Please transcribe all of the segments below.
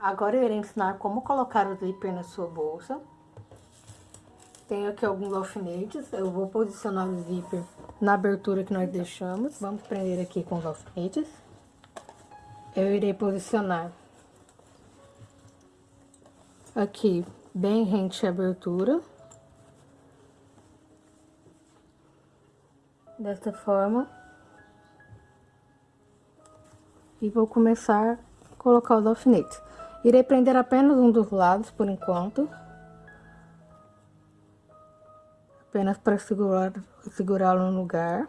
Agora eu irei ensinar como colocar o zíper na sua bolsa. Tenho aqui alguns alfinetes, eu vou posicionar o zíper na abertura que nós deixamos. Vamos prender aqui com os alfinetes. Eu irei posicionar aqui bem rente à abertura. Desta forma. E vou começar a colocar os alfinetes. Irei prender apenas um dos lados por enquanto. Apenas para segurá-lo no lugar.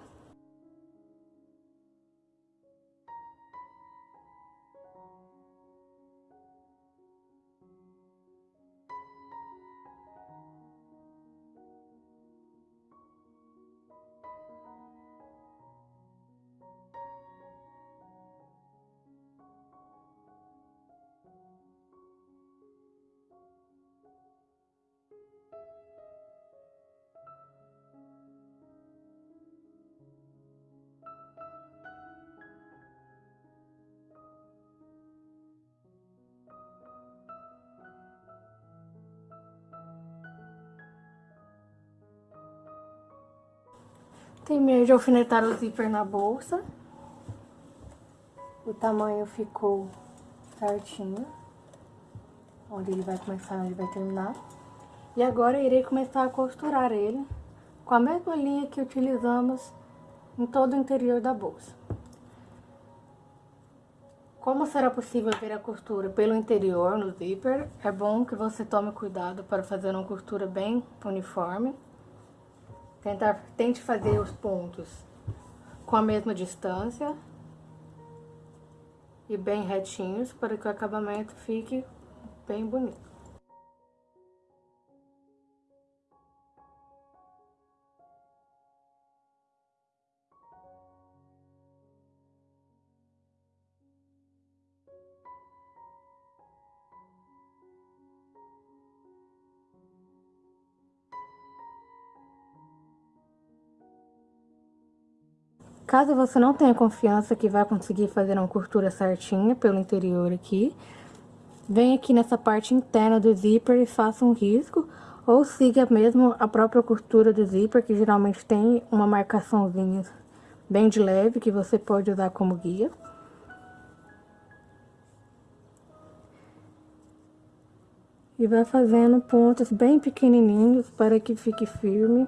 Terminei de alfinetar o zíper na bolsa. O tamanho ficou certinho. Onde ele vai começar onde vai terminar. E agora irei começar a costurar ele com a mesma linha que utilizamos em todo o interior da bolsa. Como será possível ver a costura pelo interior no zíper, é bom que você tome cuidado para fazer uma costura bem uniforme. Tentar, tente fazer os pontos com a mesma distância e bem retinhos para que o acabamento fique bem bonito. Caso você não tenha confiança que vai conseguir fazer uma costura certinha pelo interior aqui, vem aqui nessa parte interna do zíper e faça um risco, ou siga mesmo a própria costura do zíper, que geralmente tem uma marcaçãozinha bem de leve, que você pode usar como guia. E vai fazendo pontos bem pequenininhos para que fique firme.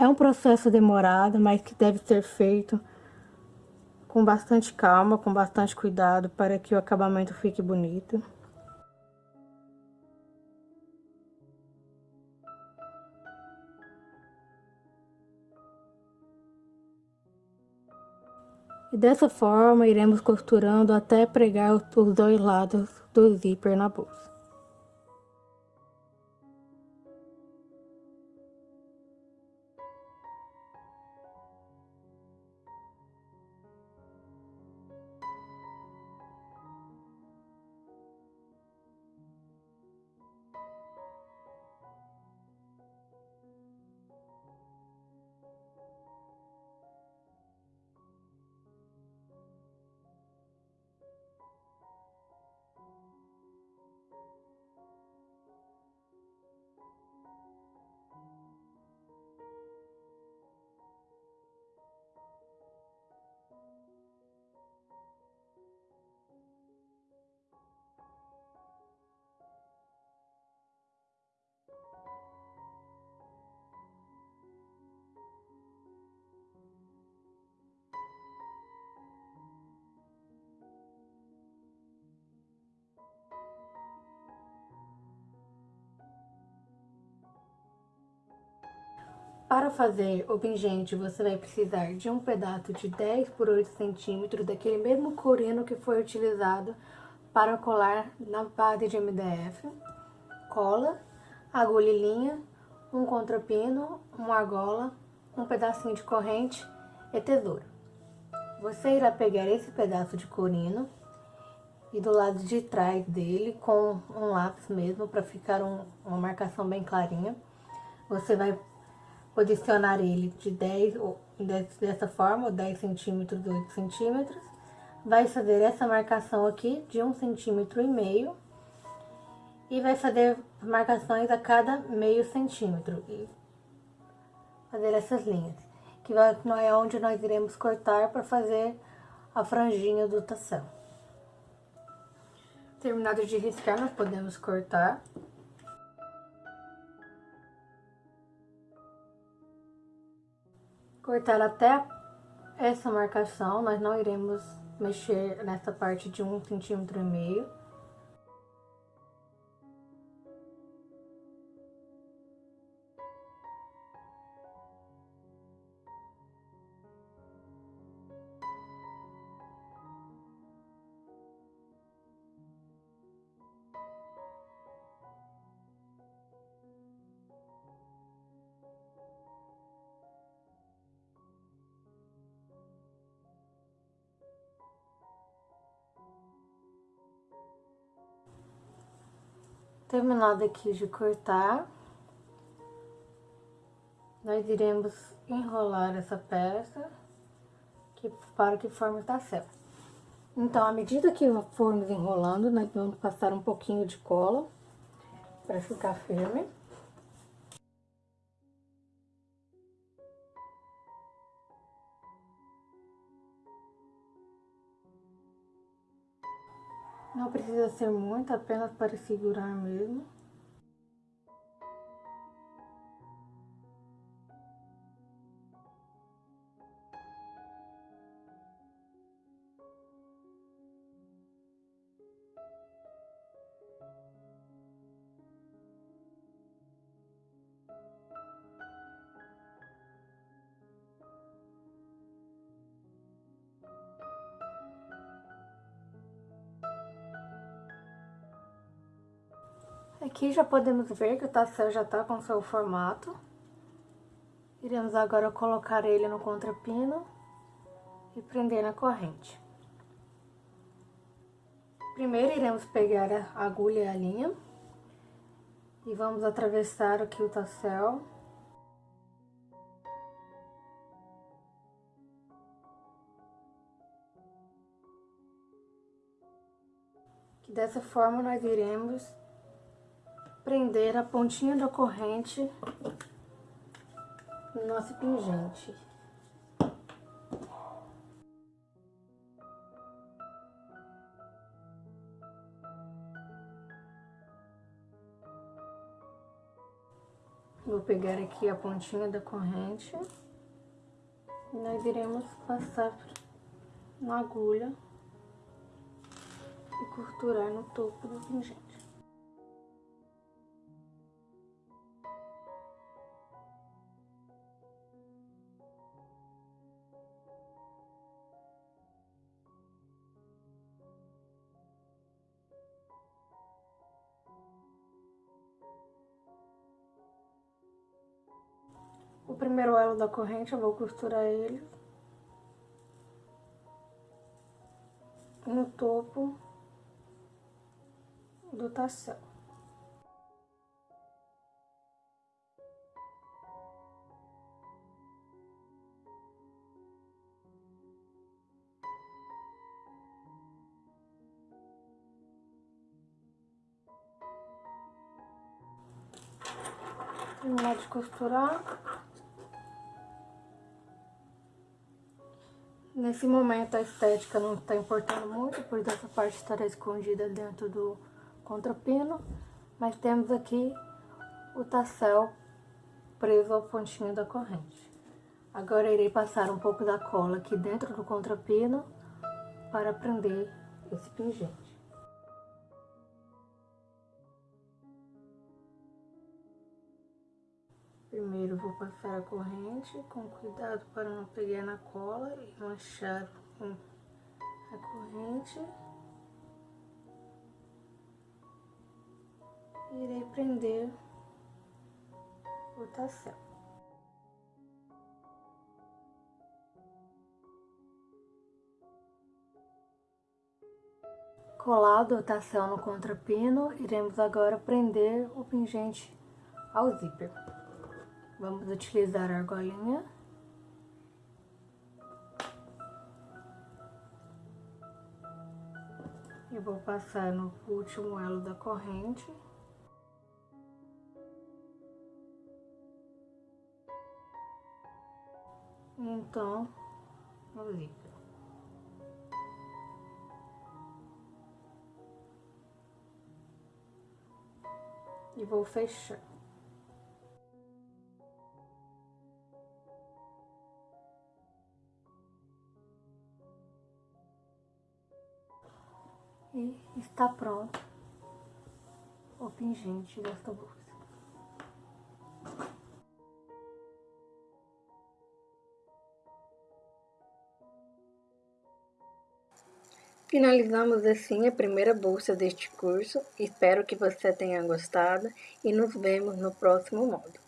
É um processo demorado, mas que deve ser feito com bastante calma, com bastante cuidado, para que o acabamento fique bonito. E dessa forma, iremos costurando até pregar os dois lados do zíper na bolsa. Para fazer o pingente, você vai precisar de um pedaço de 10 por 8 centímetros, daquele mesmo corino que foi utilizado para colar na base de MDF, cola, agulha e linha, um contrapino, uma argola um pedacinho de corrente e tesoura. Você irá pegar esse pedaço de corino e do lado de trás dele, com um lápis mesmo, para ficar um, uma marcação bem clarinha, você vai posicionar ele de 10, dessa forma, 10 centímetros, 8 centímetros, vai fazer essa marcação aqui de um centímetro e meio e vai fazer marcações a cada meio centímetro e fazer essas linhas, que vai, é onde nós iremos cortar para fazer a franjinha do tação. Terminado de riscar, nós podemos cortar. Cortar até essa marcação, nós não iremos mexer nessa parte de um centímetro e meio. Terminado aqui de cortar, nós iremos enrolar essa peça que, para que forme tá certo. Então, à medida que formos enrolando, nós vamos passar um pouquinho de cola para ficar firme. Precisa ser muito, apenas para segurar mesmo. Aqui já podemos ver que o tassel já está com seu formato. Iremos agora colocar ele no contrapino e prender na corrente. Primeiro iremos pegar a agulha e a linha e vamos atravessar aqui o tassel. Dessa forma nós iremos prender a pontinha da corrente no nosso pingente. Vou pegar aqui a pontinha da corrente e nós iremos passar na agulha e costurar no topo do pingente. O primeiro elo da corrente eu vou costurar ele no topo do tassel. Terminar de costurar. Nesse momento a estética não está importando muito, pois essa parte estará escondida dentro do contrapino, mas temos aqui o tassel preso ao pontinho da corrente. Agora irei passar um pouco da cola aqui dentro do contrapino para prender esse pingente. Primeiro vou passar a corrente com cuidado para não pegar na cola e manchar com a corrente. Irei prender o tassel. Colado o tassel no contrapino, iremos agora prender o pingente ao zíper. Vamos utilizar a argolinha. E vou passar no último elo da corrente. Então, o zíper. e vou fechar. Está pronto o pingente desta bolsa. Finalizamos assim a primeira bolsa deste curso. Espero que você tenha gostado e nos vemos no próximo módulo.